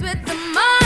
with the money.